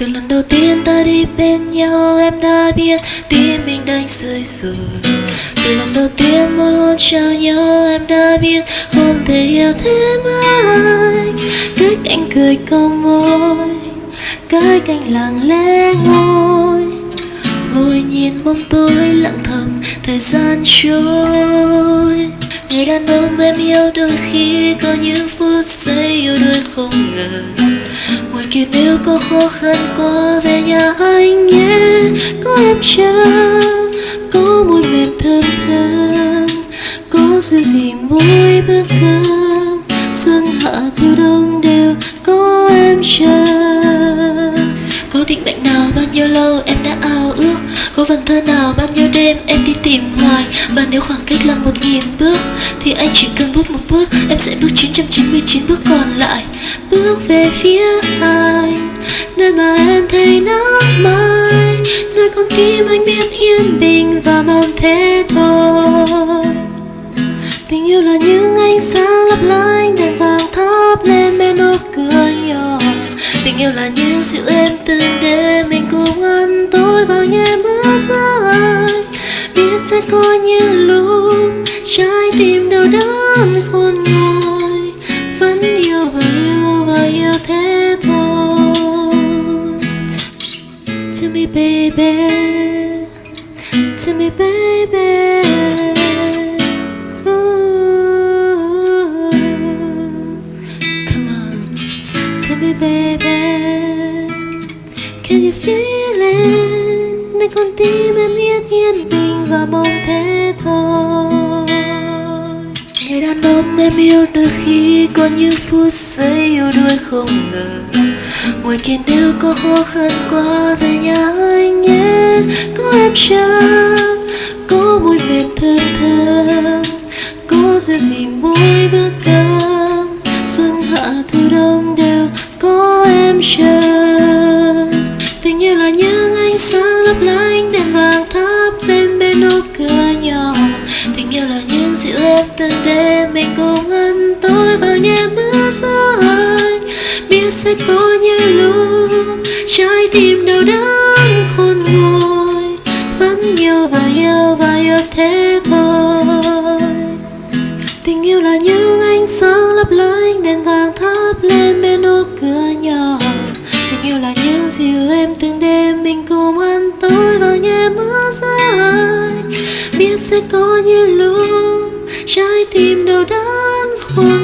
từ lần đầu tiên ta đi bên nhau, em đã biết tim mình đang rơi rồi. Từ lần đầu tiên môi hôn trao nhau, em đã biết không thể yêu thêm ai cách anh cười câu môi, cách anh lặng lẽ ngồi. Ngồi nhìn bóng tối lặng thầm, thời gian trôi người đàn ông em yêu đôi khi có những phút giây yêu đôi không ngờ. Ngoài kia nếu có khó khăn quá về nhà anh nhé. Có em chờ có môi mềm thơm thơm. Có dư vị môi bữa cơm xuân hạ thu đông đều có em chờ. Có tình bạn nào bao nhiêu lâu em đã ao ước? Có vần thơ nào bao nhiêu đêm em đi tìm hoài? Và nếu khoảng cách là một nghìn bước, Thì anh chỉ cần bước một bước, Em sẽ bước 999 bước còn lại. Bước về phía anh, Nơi mà em thấy nắng mai. Nơi con tim anh biết yên bình và mong thế thôi. Tình yêu là những ánh sáng lấp lánh Đèn vàng thắp lên bên nụ cười nhỏ. Tình yêu là những sẽ có những lúc Trái tim đau đớn khôn nguôi, Vẫn yêu và yêu và yêu thế thôi. Tell me, baby. Tell me, baby. Ooh. Come on. Tell me, baby. Can you feel it? Nơi con tim em biết yên bình và mong thế thôi. Người đàn ông em yêu đôi khi có những phút giây yêu đuôi không ngờ. Ngoài kia nếu có khó khăn qua về nhà anh nhé. Có em chờ Có mùi mềm thơm thơm. Có duyên thì mỗi bữa cơm Xuân hạ thu đông đều có em chờ Tình yêu là những ánh sáng lấp lánh. Dịu em từng đêm, mình cùng ăn tối vào nhẹ mưa rơi Biết sẽ có như lúc trái tim đau đớn khôn nguôi. Vẫn yêu và yêu và yêu thế thôi. Tình yêu là những ánh sáng lấp lánh, đèn vàng thắp lên bên ô cửa nhỏ. Tình yêu là những dịu em từng đêm, mình cùng ăn tối vào nhẹ mưa rơi Biết sẽ có như lúc 灯火